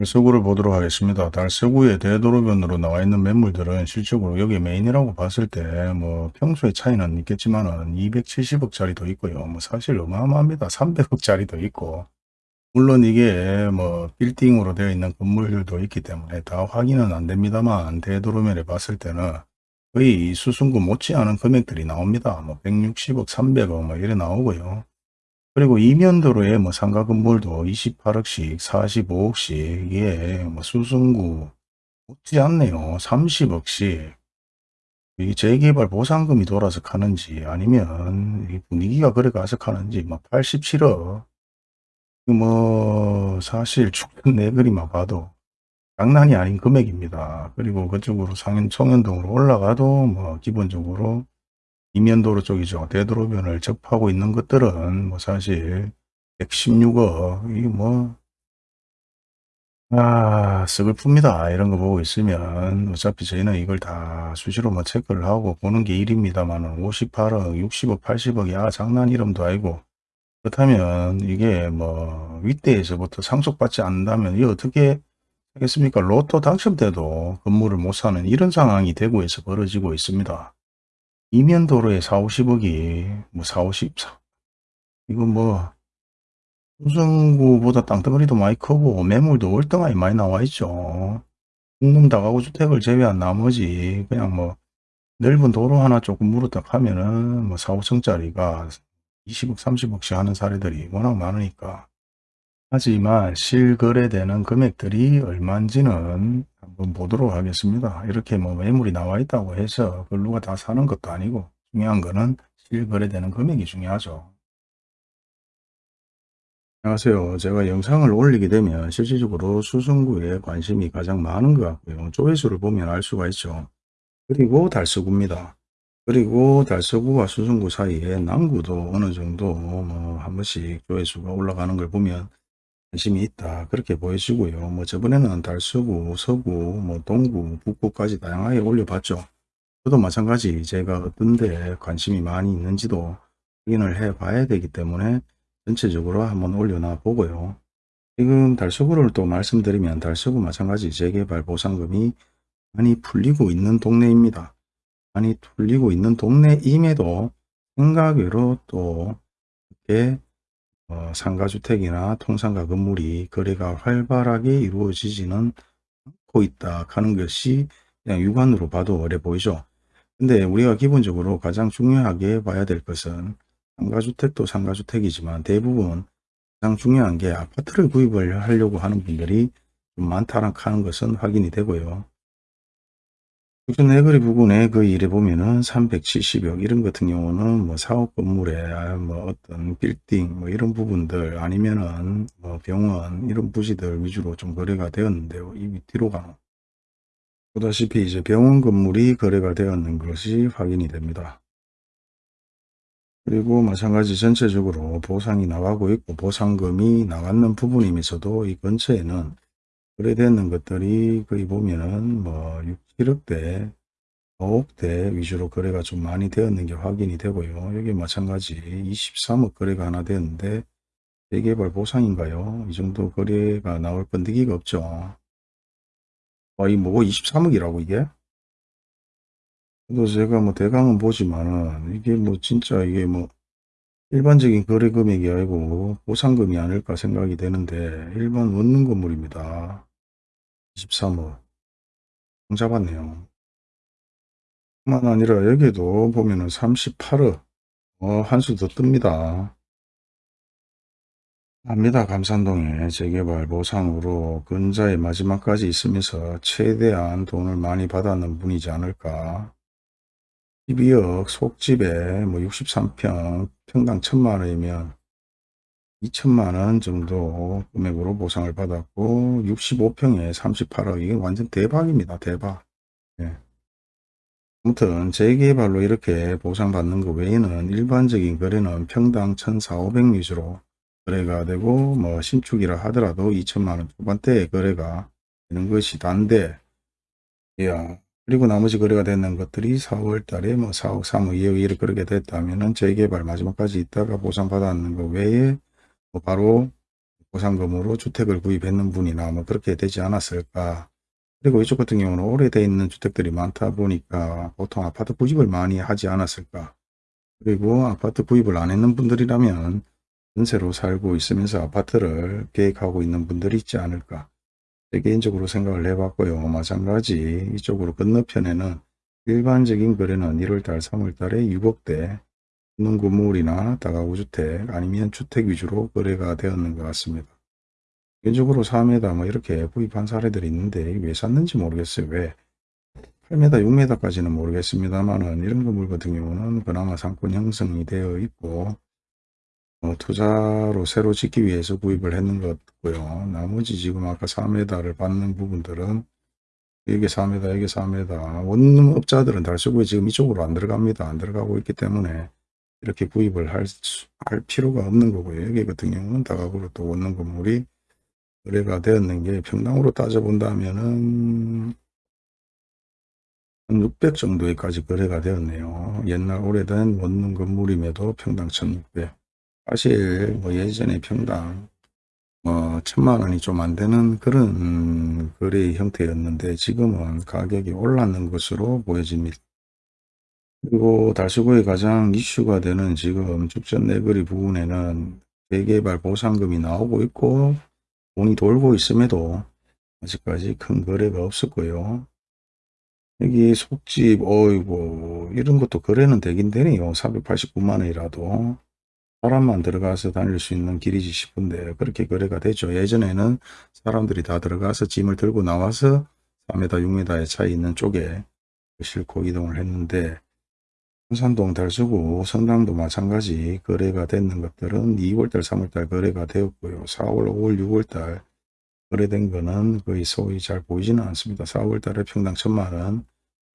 달서구를 보도록 하겠습니다. 달서구의 대도로변으로 나와 있는 매물들은 실적으로 여기 메인이라고 봤을 때 뭐 평소에 차이는 있겠지만 은 270억짜리도 있고요. 뭐 사실 어마어마합니다. 300억짜리도 있고 물론 이게 뭐 빌딩으로 되어 있는 건물들도 있기 때문에 다 확인은 안 됩니다만 대도로면에 봤을 때는 거의 수승구 못지않은 금액들이 나옵니다. 뭐 160억, 300억 뭐 이래 나오고요. 그리고 이면도로에 뭐 상가 건물도 28억씩, 45억씩, 예, 뭐 수승구 못지 않네요. 30억씩. 이 재개발 보상금이 돌아서 가는지 아니면 이 분위기가 그래 가서 가는지 막 87억. 뭐 사실 죽은 내 그림만 봐도 장난이 아닌 금액입니다. 그리고 그쪽으로 상현 청현동으로 올라가도 뭐 기본적으로 이면도로 쪽이죠. 대도로변을 접하고 있는 것들은 뭐 사실 116억 이뭐 아, 썩을 풉니다. 이런 거 보고 있으면 어차피 저희는 이걸 다 수시로 뭐 체크를 하고 보는 게 일입니다만은 58억, 60억, 80억이 아 장난 이름도 아니고 그렇다면 이게 뭐 윗대에서부터 상속받지 않는다면 이게 어떻게 하겠습니까? 로또 당첨돼도 건물을 못 사는 이런 상황이 대구에서 벌어지고 있습니다. 이면도로에 4, 50억이 뭐 4, 50, 이거 뭐 수성구보다 땅덩어리도 많이 크고 매물도 월등하게 많이 나와 있죠. 공동 다가구 주택을 제외한 나머지 그냥 뭐 넓은 도로 하나 조금 물었다 하면은 뭐 4, 5층짜리가 20억, 30억씩 하는 사례들이 워낙 많으니까. 하지만 실거래되는 금액들이 얼마인지는 한번 보도록 하겠습니다. 이렇게 뭐 매물이 나와 있다고 해서 그걸 누가 다 사는 것도 아니고 중요한 거는 실거래되는 금액이 중요하죠. 안녕하세요. 제가 영상을 올리게 되면 실질적으로 수승구에 관심이 가장 많은 것 같고요. 조회수를 보면 알 수가 있죠. 그리고 달서구입니다. 그리고 달서구와 수승구 사이에 남구도 어느 정도 뭐 한 번씩 조회수가 올라가는 걸 보면 관심이 있다. 그렇게 보여지고요. 뭐 저번에는 달서구, 서구, 뭐 동구, 북구까지 다양하게 올려봤죠. 저도 마찬가지 제가 어떤 데 관심이 많이 있는지도 확인을 해 봐야 되기 때문에 전체적으로 한번 올려놔 보고요. 지금 달서구를 또 말씀드리면 달서구 마찬가지 재개발 보상금이 많이 풀리고 있는 동네입니다. 많이 풀리고 있는 동네임에도 생각외로 또 이렇게 어, 상가주택이나 통상가 건물이 거래가 활발하게 이루어지지는 않고 있다 하는 것이 그냥 육안으로 봐도 어려 보이죠. 근데 우리가 기본적으로 가장 중요하게 봐야 될 것은 상가주택도 상가주택이지만 대부분 가장 중요한 게 아파트를 구입을 하려고 하는 분들이 좀 많다는 하는 것은 확인이 되고요. 국전 내거리 부근에 그 일에 보면은 370억 이런 같은 경우는 뭐 사업 건물에 뭐 어떤 빌딩 뭐 이런 부분들 아니면은 뭐 병원 이런 부지들 위주로 좀 거래가 되었는데요. 이 뒤로 가는 보다시피 이제 병원 건물이 거래가 되었는 것이 확인이 됩니다. 그리고 마찬가지 전체적으로 보상이 나가고 있고 보상금이 나갔는 부분이면서도 이 근처에는 거래되는 것들이 거의 보면은 뭐 6, 7억대, 5억대 위주로 거래가 좀 많이 되었는 게 확인이 되고요. 여기 마찬가지 23억 거래가 하나 되었는데 재개발 보상인가요? 이 정도 거래가 나올 건데기가 없죠. 아, 이 뭐고 23억이라고 이게? 또 제가 뭐 대강은 보지만은 이게 뭐 진짜 이게 뭐 일반적인 거래 금액이 아니고 보상금이 아닐까 생각이 되는데 일반 원룸 건물입니다. 23억 잡았네요. 뿐만 아니라 여기도 보면은 38억 어, 한 수 더 뜹니다. 합니다. 감산동에 재개발 보상으로 근자의 마지막까지 있으면서 최대한 돈을 많이 받았는 분이지 않을까. 12억 속집에 뭐 63평 평당 1000만원이면 2천만원 정도 금액으로 보상을 받았고 65평에 38억 이게 완전 대박입니다. 대박. 예. 아무튼 재개발로 이렇게 보상받는 것 외에는 일반적인 거래는 평당 1,400, 위주로 거래가 되고 뭐 신축이라 하더라도 2천만원 초반대에 거래가 되는 것이 단데 야 그리고 나머지 거래가 되는 것들이 4월 달에 뭐 4억, 3억, 2억 이렇게 그렇게 됐다면은 재개발 마지막까지 있다가 보상받았는 것 외에 뭐 바로 보상금으로 주택을 구입했는 분이나 뭐 그렇게 되지 않았을까. 그리고 이쪽 같은 경우는 오래돼 있는 주택들이 많다 보니까 보통 아파트 구입을 많이 하지 않았을까. 그리고 아파트 구입을 안 했는 분들이라면 전세로 살고 있으면서 아파트를 계획하고 있는 분들이 있지 않을까. 제 개인적으로 생각을 해봤고요. 마찬가지 이쪽으로 건너편에는 일반적인 거래는 1월달, 3월달에 6억대 있는 건물이나 다가구 주택 아니면 주택 위주로 거래가 되었는 것 같습니다. 개인적으로 4m 뭐 이렇게 구입한 사례들이 있는데 왜 샀는지 모르겠어요. 왜 8m, 6m까지는 모르겠습니다만은 이런 건물 같은 경우는 그나마 상권 형성이 되어 있고 어, 투자로 새로 짓기 위해서 구입을 했는 것 같고요. 나머지 지금 아까 4m를 받는 부분들은 여기 4m, 여기 4m 원룸업자들은 달서구에 지금 이쪽으로 안 들어갑니다. 안 들어가고 있기 때문에 이렇게 구입을 할, 수- 할 필요가 없는 거고요. 여기 같은 경우는 다각으로 또 원룸 건물이 거래가 되었는 게 평당으로 따져본다면은 한600 정도에까지 거래가 되었네요. 옛날 오래된 원룸 건물임에도 평당 1600. 사실 뭐 예전에 평당 뭐 천만 원이 좀 안 되는 그런 거래 형태였는데 지금은 가격이 올랐는 것으로 보여집니다. 그리고 달서구에 가장 이슈가 되는 지금 죽전 내거리 부분에는 재개발 보상금이 나오고 있고 돈이 돌고 있음에도 아직까지 큰 거래가 없었고요. 여기 속집 어이고 이런 것도 거래는 되긴 되네요. 489만 원이라도 사람만 들어가서 다닐 수 있는 길이지 싶은데 그렇게 거래가 되죠. 예전에는 사람들이 다 들어가서 짐을 들고 나와서 4m, 6m의 차이 있는 쪽에 싣고 이동을 했는데 성산동 달서구 성당도 마찬가지 거래가 됐는 것들은 2월달 3월달 거래가 되었고요. 4월 5월 6월달 거래된 거는 거의 소위 잘 보이지는 않습니다. 4월달에 평당 천만원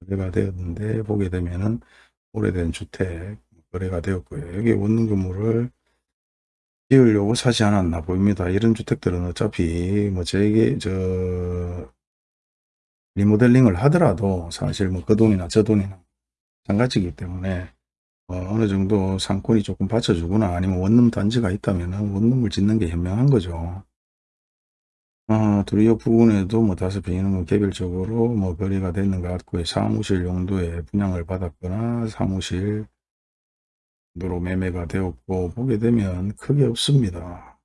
거래가 되었는데 보게 되면은 오래된 주택 거래가 되었고요. 여기 원룸 건물을 지으려고 사지 않았나 보입니다. 이런 주택들은 어차피 뭐 제게 저 리모델링을 하더라도 사실 뭐 그 돈이나 저 돈이나 마찬가지이기 때문에 어, 느 정도 상권이 조금 받쳐주거나 아니면 원룸 단지가 있다면 원룸을 짓는 게 현명한 거죠. 어, 두리어 부근에도 뭐 다섯 이는 뭐 개별적으로 뭐 거래가 되는 것 같고요. 사무실 용도의 분양을 받았거나 사무실 으로 매매가 되었고 보게 되면 크게 없습니다.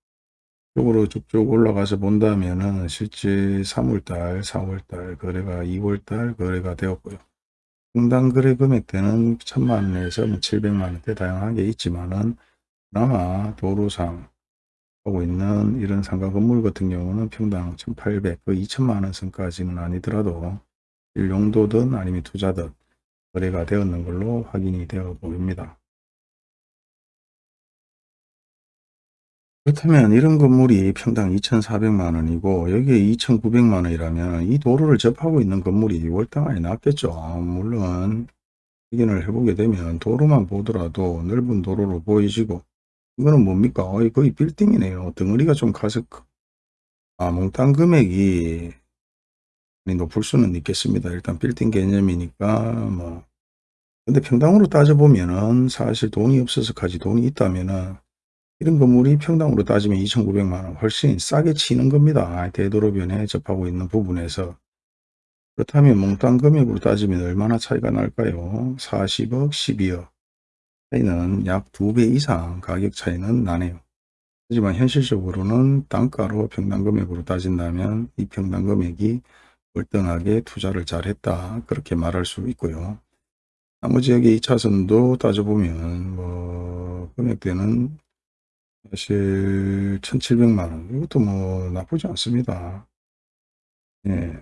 쪽으로 쭉쭉 올라가서 본다면은 실제 3월달, 4월달 거래가 2월달 거래가 되었고요. 평당 거래 금액대는 천만 원에서 뭐 700만 원대 다양하게 있지만은 그나마 도로상 하고 있는 이런 상가 건물 같은 경우는 평당 1800, 그 2천만 원 선까지는 아니더라도 용도든 아니면 투자든 거래가 되었는 걸로 확인이 되어 보입니다. 그렇다면 이런 건물이 평당 2,400만 원이고 여기에 2,900만 원이라면 이 도로를 접하고 있는 건물이 월등하게 낫겠죠. 물론 확인을 해보게 되면 도로만 보더라도 넓은 도로로 보이시고 이거는 뭡니까? 어이, 거의 빌딩이네요. 덩어리가 좀 가서 아, 몽땅 금액이 높을 수는 있겠습니다. 일단 빌딩 개념이니까 뭐 근데 평당으로 따져보면은 사실 돈이 없어서까지 돈이 있다면은 이런 건물이 평당으로 따지면 2,900만원 훨씬 싸게 치는 겁니다. 대도로변에 접하고 있는 부분에서. 그렇다면 몽땅 금액으로 따지면 얼마나 차이가 날까요? 40억, 12억. 차이는 약 2배 이상 가격 차이는 나네요. 하지만 현실적으로는 단가로 평당 금액으로 따진다면 이 평당 금액이 월등하게 투자를 잘했다. 그렇게 말할 수 있고요. 나머지 여기 2차선도 따져보면 뭐 금액대는 사실 1700만원 이것도 뭐 나쁘지 않습니다. 예.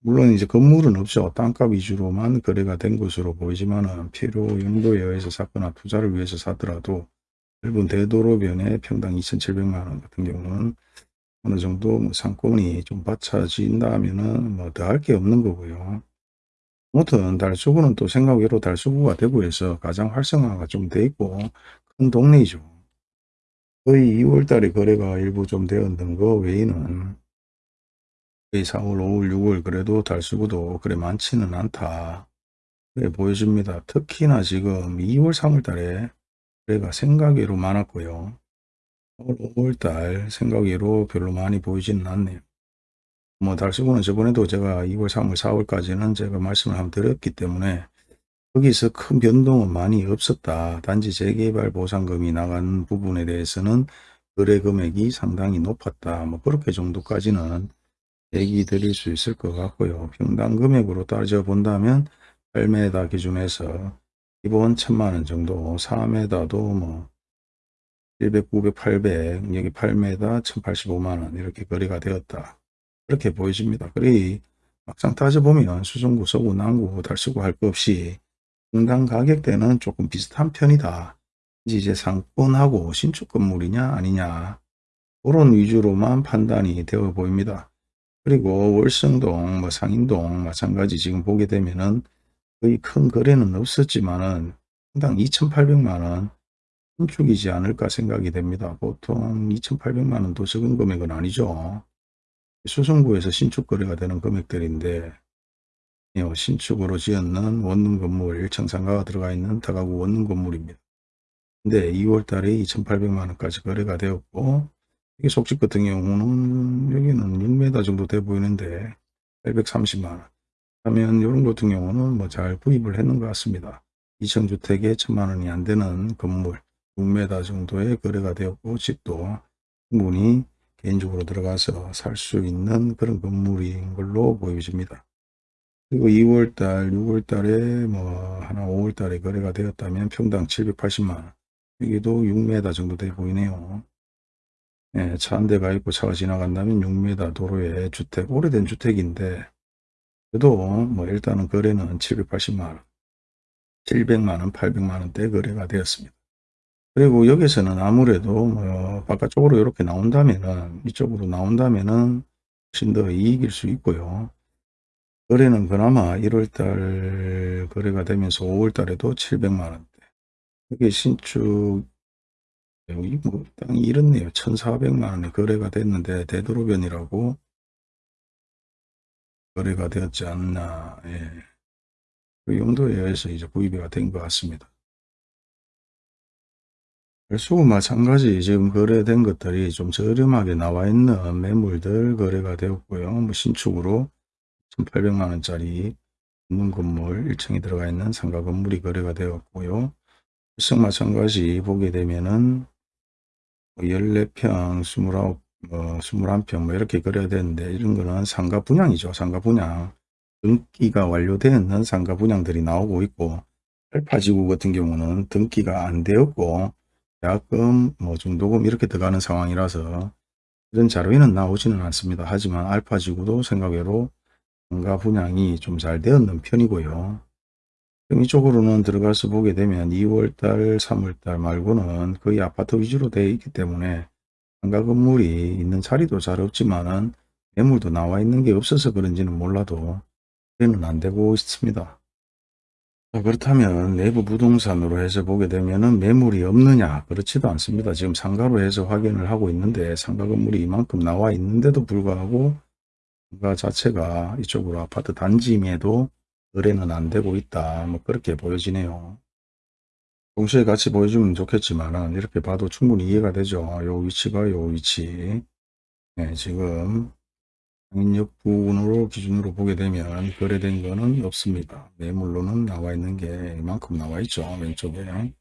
물론 이제 건물은 없죠. 땅값 위주로만 거래가 된 것으로 보이지만은 필요 용도에 의해서 샀거나 투자를 위해서 사더라도 넓은 대도로변에 평당 2,700만원 같은 경우는 어느 정도 뭐 상권이 좀 받쳐진다면은 뭐 더할 게 없는 거고요. 아무튼 달수구는 또 생각외로 달수구가 대구에서 가장 활성화가 좀 돼 있고 큰 동네이죠. 거의 2월 달에 거래가 일부 좀 되었던 거 외에는 거의 4월, 5월, 6월 그래도 달수구도 그래 많지는 않다. 그래 보여집니다. 특히나 지금 2월, 3월 달에 거래가 생각외로 많았고요. 올 5월달 생각외로 별로 많이 보이지는 않네요. 뭐 달수구는 저번에도 제가 2월, 3월, 4월까지는 제가 말씀을 한번 드렸기 때문에 거기서 큰 변동은 많이 없었다. 단지 재개발 보상금이 나간 부분에 대해서는 거래 금액이 상당히 높았다. 뭐 그렇게 정도까지는 얘기 드릴 수 있을 것 같고요. 평당 금액으로 따져 본다면 8m 기준에서 기본 1000만원 정도, 4m도 뭐 700, 900, 800, 여기 8m 1085만원 이렇게 거래가 되었다. 그렇게 보여집니다. 그래 막상 따져보면 수성구, 서구, 남구, 달서구 할 것 없이 평당 가격대는 조금 비슷한 편이다. 이제 상권하고 신축 건물이냐 아니냐 그런 위주로만 판단이 되어 보입니다. 그리고 월성동, 뭐 상인동 마찬가지 지금 보게 되면은 거의 큰 거래는 없었지만은 평당 2,800만원 신축이지 않을까 생각이 됩니다. 보통 2,800만원도 적은 금액은 아니죠. 수성구에서 신축 거래가 되는 금액들인데 예, 신축으로 지었는 원룸 건물 1층 상가가 들어가 있는 다가구 원룸 건물입니다. 근데 2월 달에 2,800만 원까지 거래가 되었고 이게 속집 같은 경우는 여기는 6m 정도 돼 보이는데 830만 원 하면 이런 같은 경우는 뭐 잘 구입을 했는 것 같습니다. 2층 주택에 1천만 원이 안 되는 건물 6m 정도의 거래가 되었고 집도 충분히 개인적으로 들어가서 살 수 있는 그런 건물인 걸로 보여집니다. 그리고 2월달, 6월달에 뭐 하나 5월달에 거래가 되었다면 평당 780만원 여기도 6m 정도 돼 보이네요. 예, 차 한 대가 있고 차가 지나간다면 6m 도로에 주택, 오래된 주택인데 그래도 뭐 일단은 거래는 780만원 700만원, 800만원대 거래가 되었습니다. 그리고 여기서는 아무래도 뭐 바깥쪽으로 이렇게 나온다면은 이쪽으로 나온다면은 훨씬 더 이익일 수 있고요. 거래는 그나마 1월달 거래가 되면서 5월달에도 700만원대 이게 신축 여기 뭐 땅이 이렇네요. 1400만원에 거래가 됐는데 되도록변이라고 거래가 되었지 않나 예. 그 용도에 의해서 이제 구입이 된 것 같습니다. 별수고 마찬가지 지금 거래된 것들이 좀 저렴하게 나와 있는 매물들 거래가 되었고요. 뭐 신축으로 1800만원짜리 있는 건물 1층에 들어가 있는 상가 건물이 거래가 되었고요. 실성 마찬가지 보게 되면은 14평, 29, 뭐 21평 뭐 이렇게 거래가 되는데 이런 거는 상가 분양이죠. 상가 분양. 등기가 완료되는 상가 분양들이 나오고 있고 알파지구 같은 경우는 등기가 안 되었고 계약금, 뭐 중도금 이렇게 들어가는 상황이라서 이런 자료에는 나오지는 않습니다. 하지만 알파지구도 생각외로 상가 분양이 좀 잘 되었는 편이고요. 이쪽으로는 들어가서 보게 되면 2월달, 3월달 말고는 거의 아파트 위주로 되어 있기 때문에 상가 건물이 있는 자리도 잘 없지만은 매물도 나와 있는 게 없어서 그런지는 몰라도 그래는 안 되고 있습니다. 자, 그렇다면 내부 부동산으로 해서 보게 되면은 매물이 없느냐 그렇지도 않습니다. 지금 상가로 해서 확인을 하고 있는데 상가 건물이 이만큼 나와 있는데도 불구하고 상 가 자체가 이쪽으로 아파트 단지임에도 거래는 안 되고 있다. 뭐 그렇게 보여지네요. 동시에 같이 보여주면 좋겠지만 이렇게 봐도 충분히 이해가 되죠. 요 위치가 요 위치. 네, 지금 상인역 부근으로 기준으로 보게 되면 거래된 거는 없습니다. 매물로는 나와 있는 게 이만큼 나와 있죠. 왼쪽에.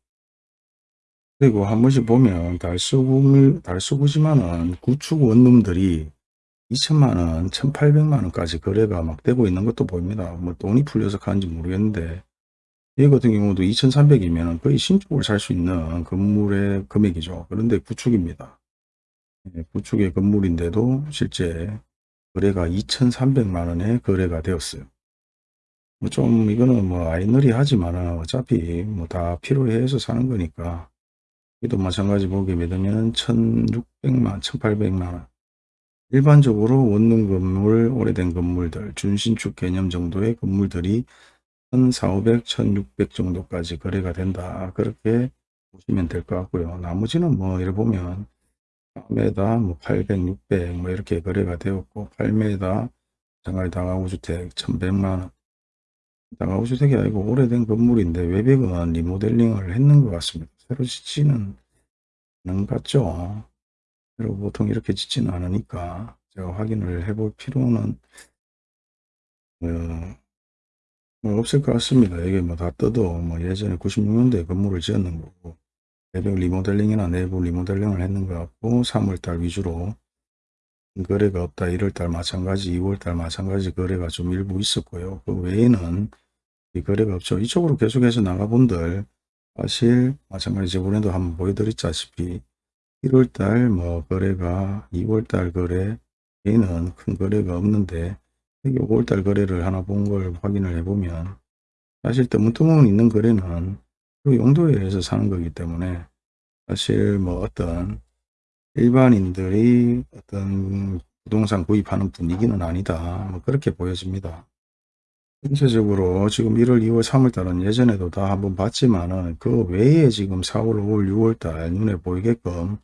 그리고 한 번씩 보면 달수구, 달수구지만은 구축 원룸들이 2천만원, 1800만원까지 거래가 막 되고 있는 것도 보입니다. 뭐 돈이 풀려서 가는지 모르겠는데 이 같은 경우도 2300이면 거의 신축을 살 수 있는 건물의 금액이죠. 그런데 구축입니다. 예, 구축의 건물인데도 실제 거래가 2,300만원에 거래가 되었어요. 뭐 좀 이거는 뭐 아이너리 하지만 어차피 뭐 다 필요해서 사는 거니까 이도 마찬가지 보게 되면 1,600만, 1,800만원 일반적으로 원룸 건물, 오래된 건물들, 준신축 개념 정도의 건물들이 1,400, 1,600 정도까지 거래가 된다. 그렇게 보시면 될 것 같고요. 나머지는 뭐 이렇게 보면 4m 뭐 800, 600 뭐 이렇게 거래가 되었고 8m 장가리 다가구주택 1100만원 다가구주택이 아니고 오래된 건물인데 외벽은 리모델링을 했는 것 같습니다. 새로 짓지는 않은 것 같죠. 그리고 보통 이렇게 짓지는 않으니까 제가 확인을 해볼 필요는 어, 뭐 없을 것 같습니다. 이게 뭐다 떠도 뭐 예전에 96년도에 건물을 지었는 거고 배경 리모델링이나 내부 리모델링을 했는 것 같고 3월달 위주로 거래가 없다. 1월달 마찬가지 2월달 마찬가지 거래가 좀 일부 있었고요. 그 외에는 이 거래가 없죠. 이쪽으로 계속해서 나가본들 사실 마찬가지 저번에도 한번 보여드렸다시피 1월달 뭐 거래가 2월달 거래 에는 큰 거래가 없는데 여기 5월달 거래를 하나 본 걸 확인을 해보면 사실 뜨문뜨문 있는 거래는 그 용도에 의해서 사는 거기 때문에 사실 뭐 어떤 일반인들이 어떤 부동산 구입하는 분위기는 아니다. 뭐 그렇게 보여집니다. 전체적으로 지금 1월, 2월, 3월 달은 예전에도 다 한번 봤지만은 그 외에 지금 4월, 5월, 6월 달 눈에 보이게끔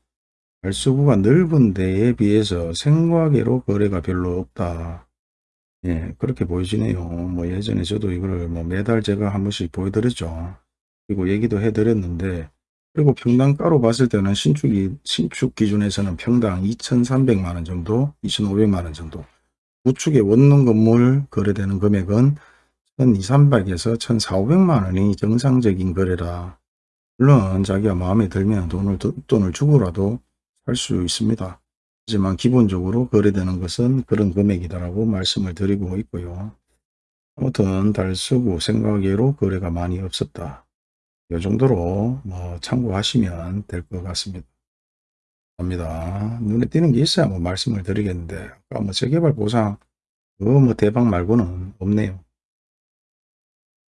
발수구가 넓은 데에 비해서 생과계로 거래가 별로 없다. 예, 그렇게 보여지네요. 뭐 예전에 저도 이거를 뭐 매달 제가 한 번씩 보여드렸죠. 그리고 얘기도 해드렸는데 그리고 평당가로 봤을 때는 신축이 신축 기준에서는 평당 2,300만 원 정도, 2,500만 원 정도. 우측에 원룸 건물 거래되는 금액은 1,200에서 1,400만 원이 정상적인 거래라. 물론 자기가 마음에 들면 돈을 돈을 주고라도 살수 있습니다. 하지만 기본적으로 거래되는 것은 그런 금액이다라고 말씀을 드리고 있고요. 아무튼 달서구 생각외로 거래가 많이 없었다. 이 정도로 뭐 참고하시면 될 것 같습니다. 합니다. 눈에 띄는 게 있어야 뭐 말씀을 드리겠는데 아까 뭐 재개발 보상 그거 뭐 대박 말고는 없네요.